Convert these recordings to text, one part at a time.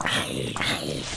Yeah.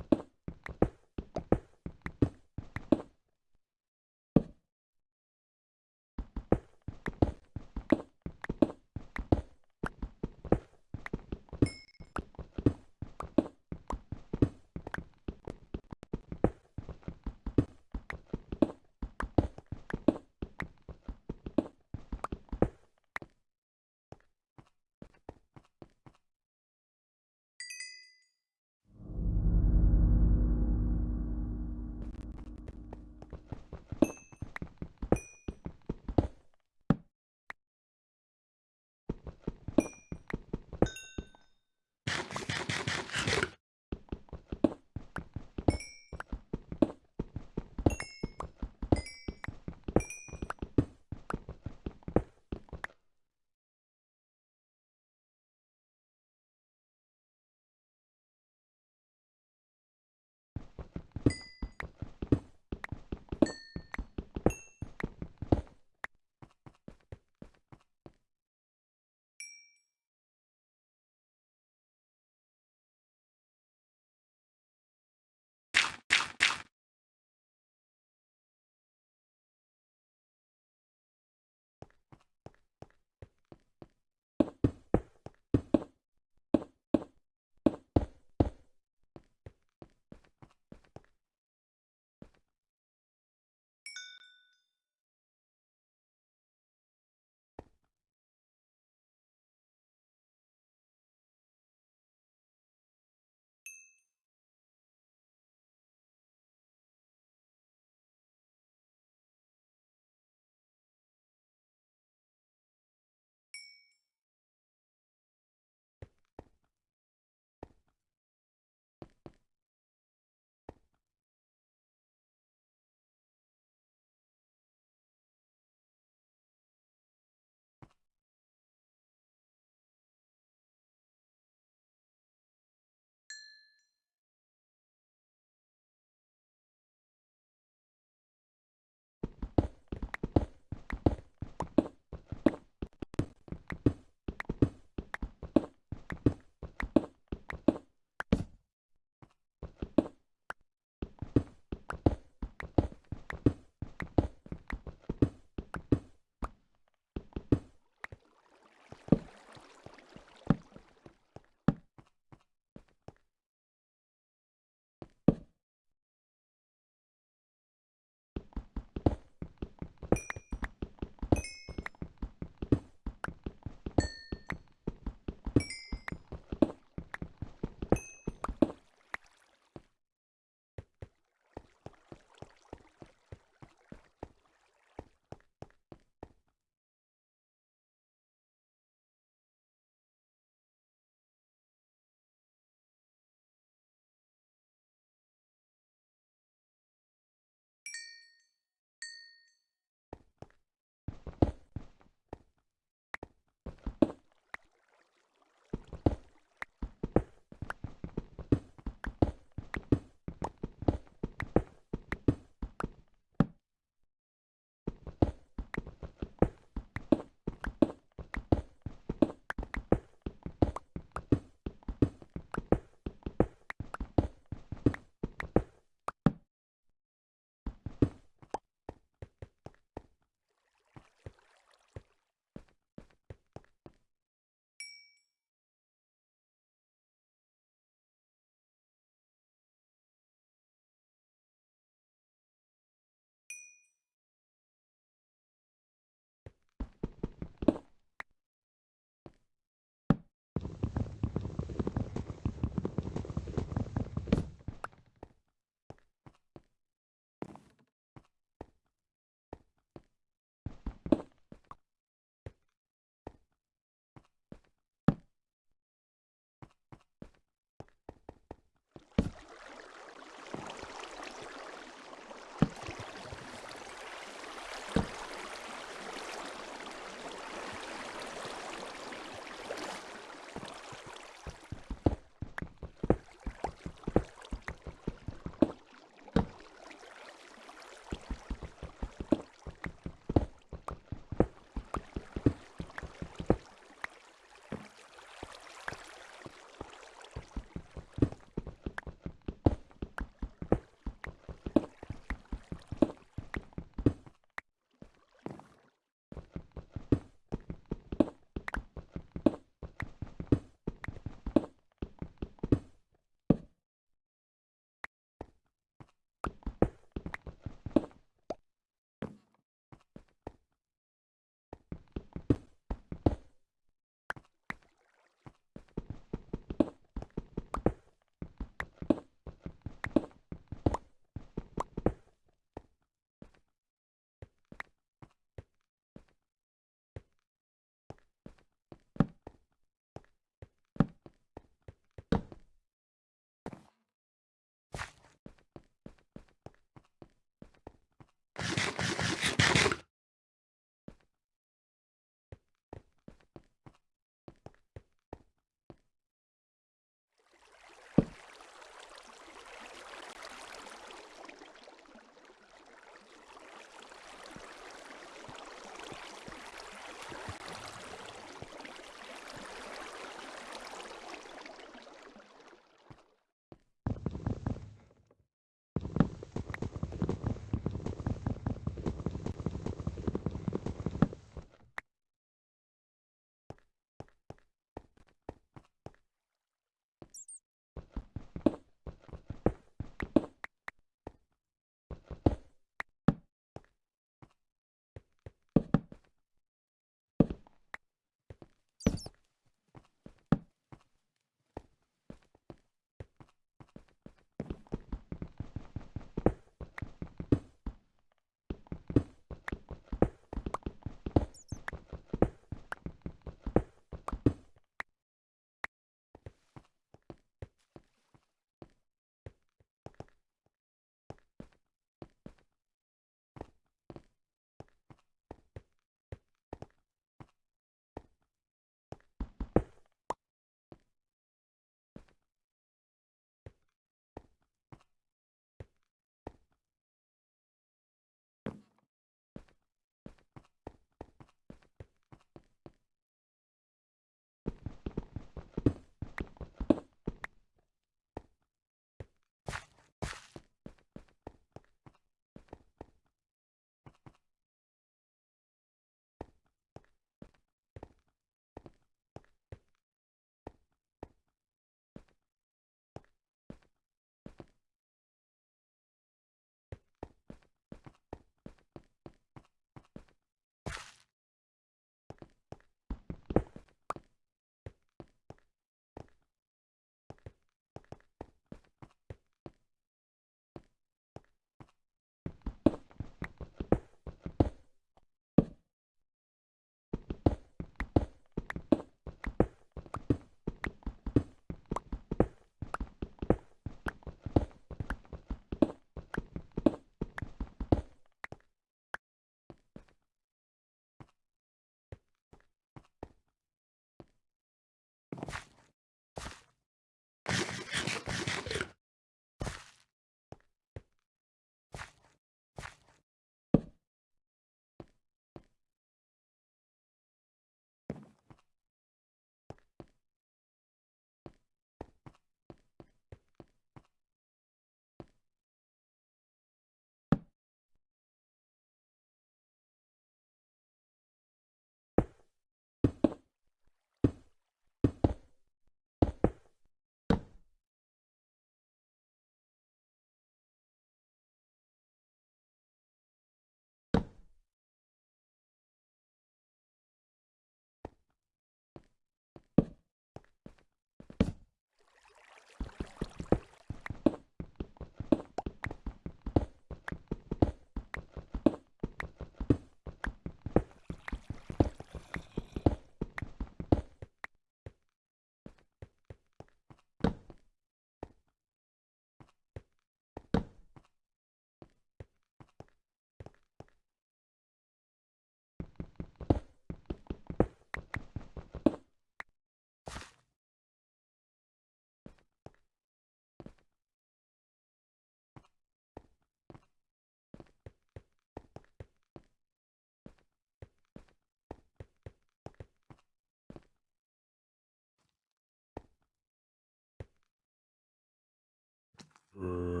Here.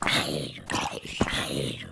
Hayır, hayır.